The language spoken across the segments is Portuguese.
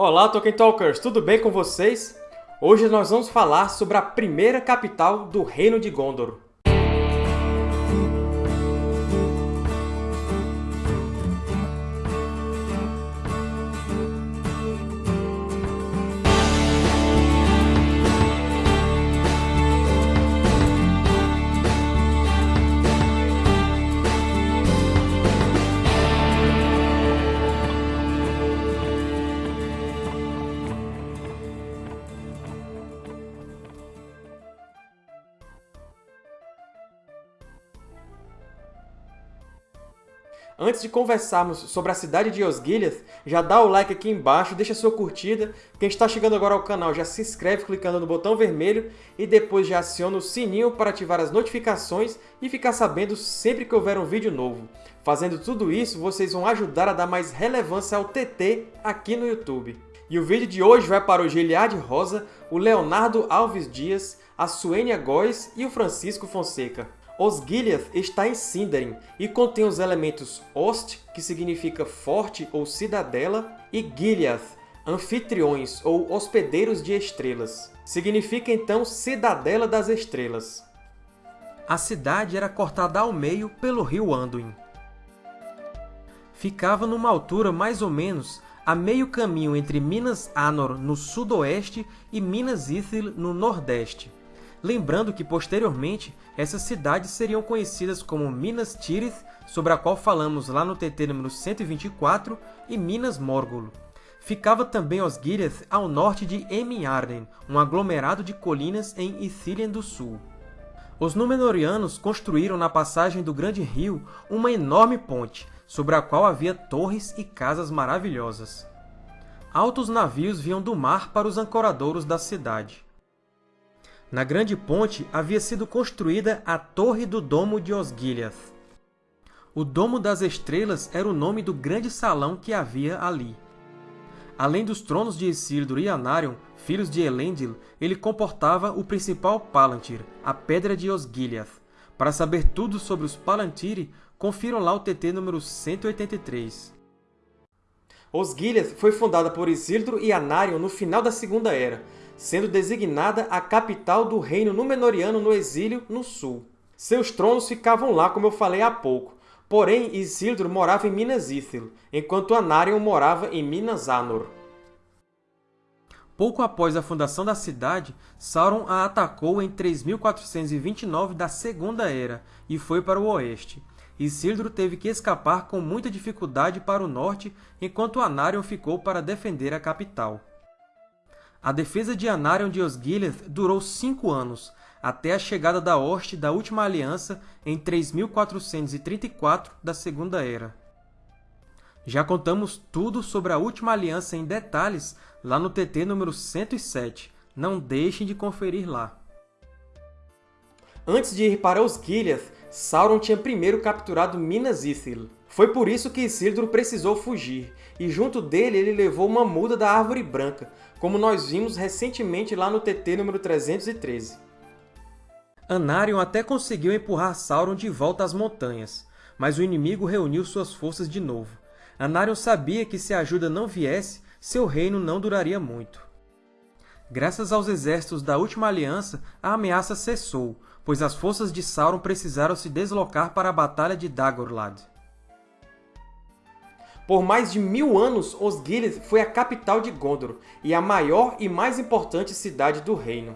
Olá, Tolkien Talkers! Tudo bem com vocês? Hoje nós vamos falar sobre a primeira capital do Reino de Gondor. Antes de conversarmos sobre a cidade de Osgiliath, já dá o like aqui embaixo, deixa sua curtida. Quem está chegando agora ao canal já se inscreve clicando no botão vermelho e depois já aciona o sininho para ativar as notificações e ficar sabendo sempre que houver um vídeo novo. Fazendo tudo isso, vocês vão ajudar a dar mais relevância ao TT aqui no YouTube. E o vídeo de hoje vai para o Giliade Rosa, o Leonardo Alves Dias, a Suênia Góes e o Francisco Fonseca. Osgiliath está em Sindarin e contém os elementos Ost, que significa forte ou cidadela, e Gileath, anfitriões ou hospedeiros de estrelas. Significa então Cidadela das Estrelas. A cidade era cortada ao meio pelo rio Anduin. Ficava numa altura mais ou menos a meio caminho entre Minas Anor no sudoeste e Minas Ithil no nordeste lembrando que, posteriormente, essas cidades seriam conhecidas como Minas Tirith, sobre a qual falamos lá no TT número 124, e Minas Morgul. Ficava também Osgiliath ao norte de Emin-Arden, um aglomerado de colinas em Ithilien do Sul. Os Númenóreanos construíram na passagem do Grande Rio uma enorme ponte, sobre a qual havia torres e casas maravilhosas. Altos navios vinham do mar para os ancoradouros da cidade. Na Grande Ponte havia sido construída a Torre do Domo de Osgiliath. O Domo das Estrelas era o nome do grande salão que havia ali. Além dos tronos de Isildur e Anarion, filhos de Elendil, ele comportava o principal Palantir, a Pedra de Osgiliath. Para saber tudo sobre os Palantiri, confiram lá o TT número 183. Osgiliath foi fundada por Isildur e Anarion no final da Segunda Era, sendo designada a capital do reino Númenóreano no exílio no sul. Seus tronos ficavam lá, como eu falei há pouco, porém Isildur morava em Minas Ithil, enquanto Anarion morava em Minas Anor. Pouco após a fundação da cidade, Sauron a atacou em 3429 da Segunda Era e foi para o oeste. Isildur teve que escapar com muita dificuldade para o norte, enquanto Anarion ficou para defender a capital. A defesa de Anarion de Osgiliath durou cinco anos, até a chegada da hoste da Última Aliança em 3434 da Segunda Era. Já contamos tudo sobre a Última Aliança em detalhes lá no TT número 107. Não deixem de conferir lá. Antes de ir para Osgiliath, Sauron tinha primeiro capturado Minas Ithil. Foi por isso que Isildur precisou fugir, e junto dele ele levou uma muda da Árvore Branca, como nós vimos recentemente lá no TT número 313. Anarion até conseguiu empurrar Sauron de volta às montanhas, mas o inimigo reuniu suas forças de novo. Anarion sabia que se a ajuda não viesse, seu reino não duraria muito. Graças aos exércitos da Última Aliança, a ameaça cessou, pois as forças de Sauron precisaram se deslocar para a Batalha de Dagorlad. Por mais de mil anos, Osgiliath foi a capital de Gondor e a maior e mais importante cidade do reino.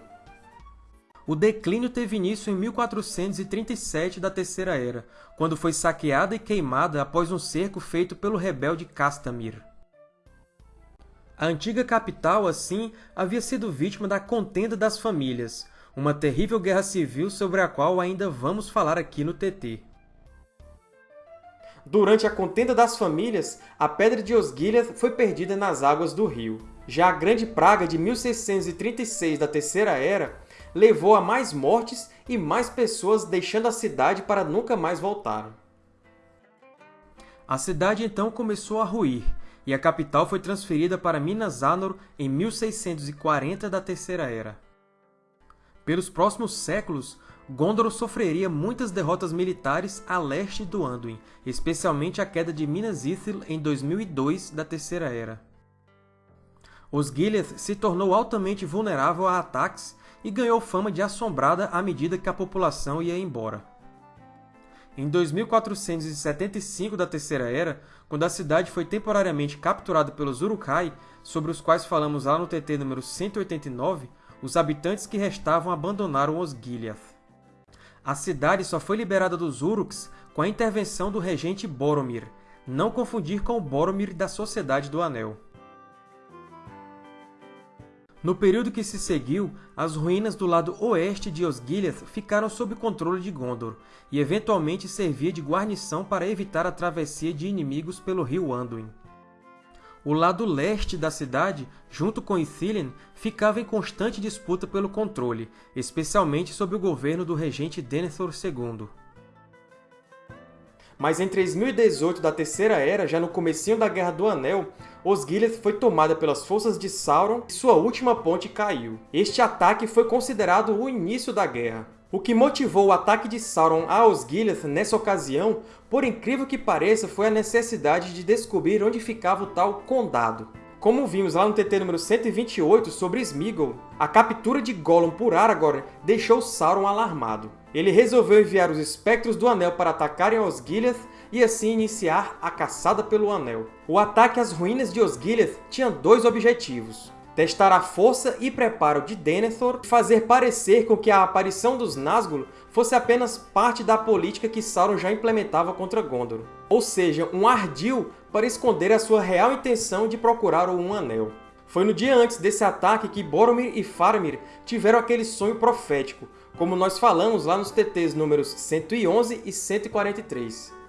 O declínio teve início em 1437 da Terceira Era, quando foi saqueada e queimada após um cerco feito pelo rebelde Castamir. A antiga capital, assim, havia sido vítima da Contenda das Famílias, uma terrível guerra civil sobre a qual ainda vamos falar aqui no TT. Durante a contenda das famílias, a Pedra de Osgiliath foi perdida nas águas do rio. Já a Grande Praga de 1636 da Terceira Era levou a mais mortes e mais pessoas deixando a cidade para nunca mais voltar. A cidade então começou a ruir, e a capital foi transferida para Minas Anor em 1640 da Terceira Era. Pelos próximos séculos, Gondor sofreria muitas derrotas militares a leste do Anduin, especialmente a queda de Minas Ithil em 2002 da Terceira Era. Osgiliath se tornou altamente vulnerável a ataques e ganhou fama de assombrada à medida que a população ia embora. Em 2475 da Terceira Era, quando a cidade foi temporariamente capturada pelos Uruk-hai, sobre os quais falamos lá no TT número 189, os habitantes que restavam abandonaram Osgiliath. A cidade só foi liberada dos Uruks com a intervenção do regente Boromir, não confundir com o Boromir da Sociedade do Anel. No período que se seguiu, as ruínas do lado oeste de Osgiliath ficaram sob controle de Gondor, e eventualmente servia de guarnição para evitar a travessia de inimigos pelo rio Anduin. O lado leste da cidade, junto com Ithilien, ficava em constante disputa pelo controle, especialmente sob o governo do regente Denethor II. Mas em 3018 da Terceira Era, já no comecinho da Guerra do Anel, Osgiliath foi tomada pelas forças de Sauron e sua última ponte caiu. Este ataque foi considerado o início da guerra. O que motivou o ataque de Sauron a Osgiliath nessa ocasião, por incrível que pareça, foi a necessidade de descobrir onde ficava o tal Condado. Como vimos lá no TT número 128 sobre Sméagol, a captura de Gollum por Aragorn deixou Sauron alarmado. Ele resolveu enviar os Espectros do Anel para atacarem Osgiliath e assim iniciar a caçada pelo Anel. O ataque às ruínas de Osgiliath tinha dois objetivos. Testar a força e preparo de Denethor e fazer parecer com que a aparição dos Nazgûl fosse apenas parte da política que Sauron já implementava contra Gondor. Ou seja, um ardil para esconder a sua real intenção de procurar o Um Anel. Foi no dia antes desse ataque que Boromir e Faramir tiveram aquele sonho profético, como nós falamos lá nos TTs números 111 e 143.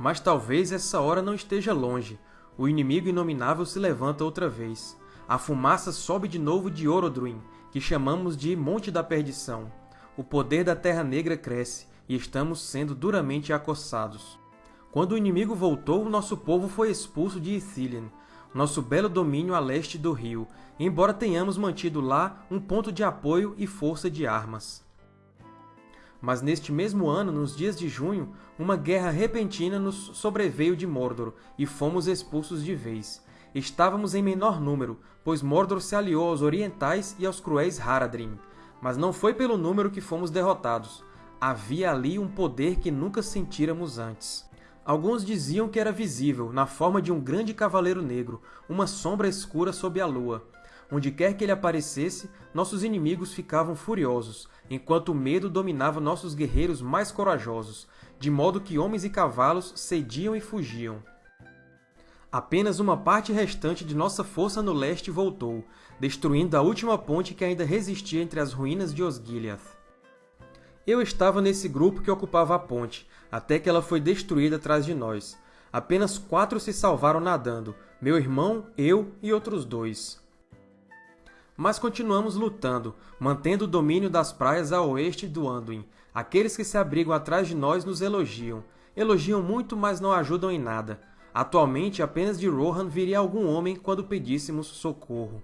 Mas talvez essa hora não esteja longe. O inimigo inominável se levanta outra vez. A fumaça sobe de novo de Orodruin, que chamamos de Monte da Perdição. O poder da Terra Negra cresce, e estamos sendo duramente acossados. Quando o inimigo voltou, nosso povo foi expulso de Ithilien, nosso belo domínio a leste do rio, embora tenhamos mantido lá um ponto de apoio e força de armas. Mas neste mesmo ano, nos dias de junho, uma guerra repentina nos sobreveio de Mordor, e fomos expulsos de vez. Estávamos em menor número, pois Mordor se aliou aos orientais e aos cruéis Haradrim. Mas não foi pelo número que fomos derrotados. Havia ali um poder que nunca sentíramos antes. Alguns diziam que era visível, na forma de um grande cavaleiro negro, uma sombra escura sob a lua. Onde quer que ele aparecesse, nossos inimigos ficavam furiosos, enquanto o medo dominava nossos guerreiros mais corajosos, de modo que homens e cavalos cediam e fugiam. Apenas uma parte restante de nossa força no leste voltou, destruindo a última ponte que ainda resistia entre as ruínas de Osgiliath. Eu estava nesse grupo que ocupava a ponte, até que ela foi destruída atrás de nós. Apenas quatro se salvaram nadando, meu irmão, eu e outros dois. Mas continuamos lutando, mantendo o domínio das praias a oeste do Anduin. Aqueles que se abrigam atrás de nós nos elogiam. Elogiam muito, mas não ajudam em nada. Atualmente, apenas de Rohan viria algum homem quando pedíssemos socorro.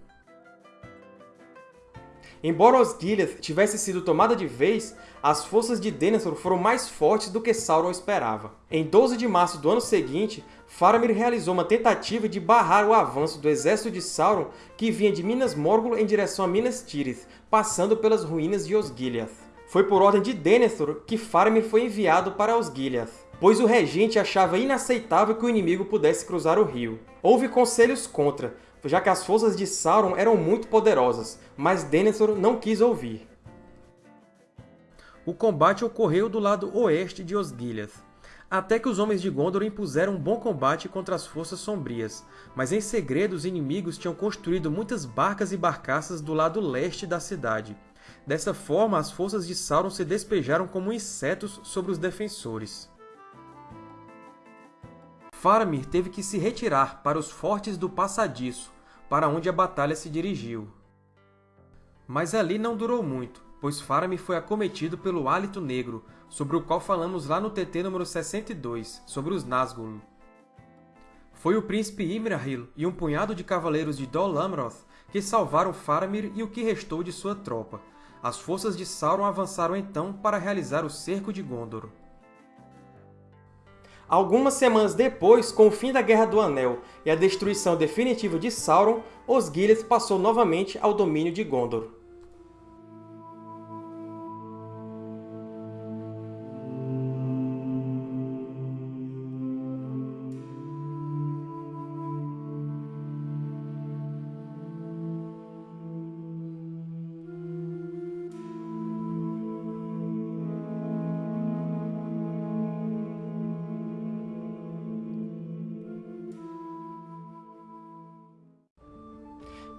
Embora Osgiliath tivesse sido tomada de vez, as forças de Denethor foram mais fortes do que Sauron esperava. Em 12 de março do ano seguinte, Faramir realizou uma tentativa de barrar o avanço do exército de Sauron que vinha de Minas Morgul em direção a Minas Tirith, passando pelas ruínas de Osgiliath. Foi por ordem de Denethor que Faramir foi enviado para Osgiliath, pois o regente achava inaceitável que o inimigo pudesse cruzar o rio. Houve conselhos contra, já que as forças de Sauron eram muito poderosas, mas Denethor não quis ouvir. O combate ocorreu do lado oeste de Osgiliath, até que os Homens de Gondor impuseram um bom combate contra as Forças Sombrias, mas em segredo os inimigos tinham construído muitas barcas e barcaças do lado leste da cidade. Dessa forma, as forças de Sauron se despejaram como insetos sobre os defensores. Faramir teve que se retirar para os fortes do Passadiço, para onde a batalha se dirigiu. Mas ali não durou muito, pois Faramir foi acometido pelo Hálito Negro, sobre o qual falamos lá no TT número 62, sobre os Nazgûl. Foi o príncipe Imrahil e um punhado de cavaleiros de Dol Amroth que salvaram Faramir e o que restou de sua tropa. As forças de Sauron avançaram então para realizar o cerco de Gondor. Algumas semanas depois, com o fim da Guerra do Anel e a destruição definitiva de Sauron, Osgiliath passou novamente ao domínio de Gondor.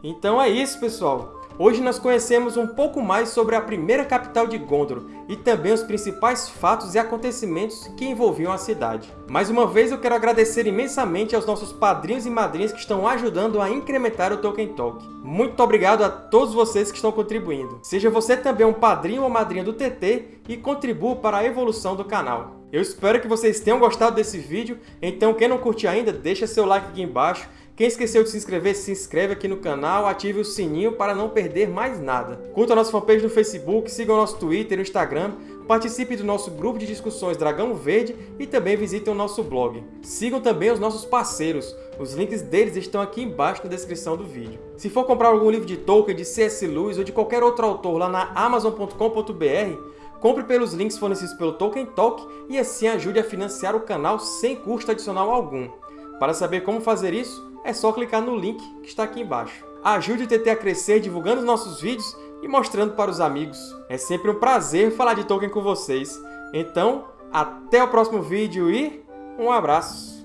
Então é isso, pessoal! Hoje nós conhecemos um pouco mais sobre a primeira capital de Gondor e também os principais fatos e acontecimentos que envolviam a cidade. Mais uma vez, eu quero agradecer imensamente aos nossos padrinhos e madrinhas que estão ajudando a incrementar o Tolkien Talk. Muito obrigado a todos vocês que estão contribuindo. Seja você também um padrinho ou madrinha do TT e contribua para a evolução do canal. Eu espero que vocês tenham gostado desse vídeo, então quem não curtiu ainda, deixa seu like aqui embaixo quem esqueceu de se inscrever, se inscreve aqui no canal, ative o sininho para não perder mais nada. Curta a nossa fanpage no Facebook, siga o nosso Twitter e Instagram, participe do nosso grupo de discussões Dragão Verde e também visitem o nosso blog. Sigam também os nossos parceiros, os links deles estão aqui embaixo na descrição do vídeo. Se for comprar algum livro de Tolkien, de C.S. Lewis ou de qualquer outro autor lá na Amazon.com.br, compre pelos links fornecidos pelo Tolkien Talk e assim ajude a financiar o canal sem custo adicional algum. Para saber como fazer isso, é só clicar no link que está aqui embaixo. Ajude o TT a crescer divulgando os nossos vídeos e mostrando para os amigos. É sempre um prazer falar de Tolkien com vocês. Então, até o próximo vídeo e um abraço!